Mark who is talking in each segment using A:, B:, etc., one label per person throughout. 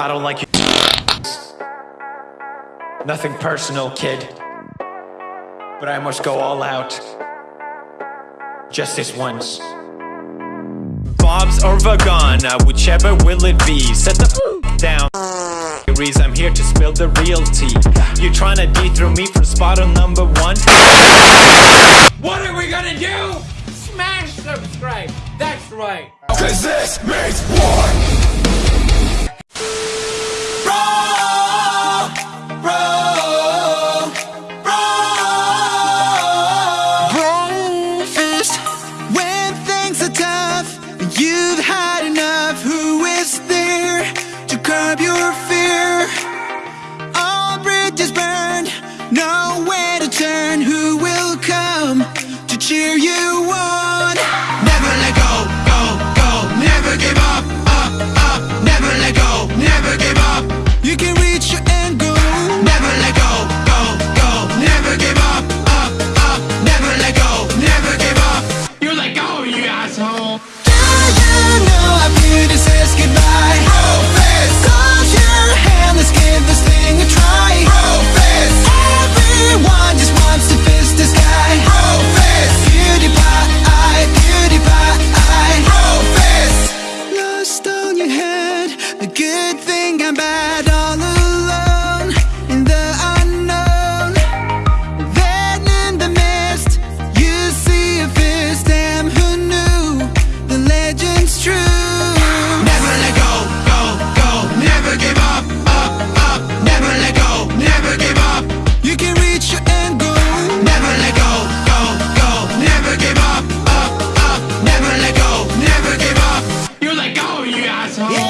A: I don't like you. Nothing personal, kid. But I must go all out. Just this once. Bob's or Vagana, whichever will it be. Set the down. I'm here to spill the real tea. You trying to D through me from spot on number one?
B: What are we gonna do? Smash subscribe. That's right.
C: Cause this means war.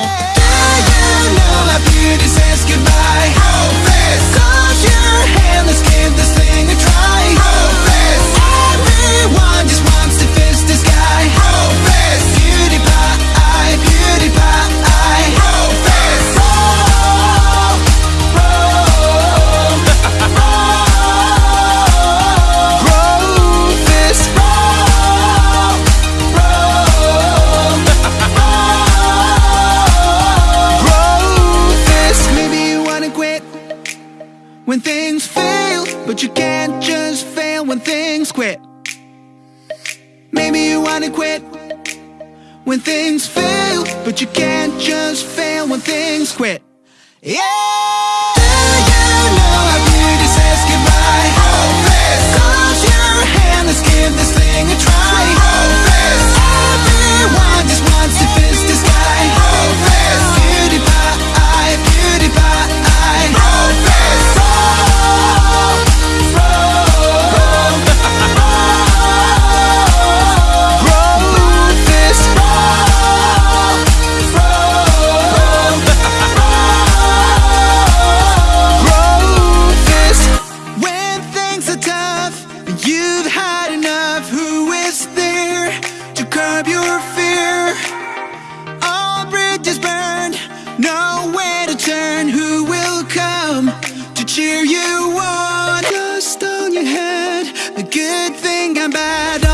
D: Do you know our beauty says goodbye. Oh. You can't just fail when things quit. Maybe you wanna quit When things fail But you can't just fail when things quit. Yeah! looking bad.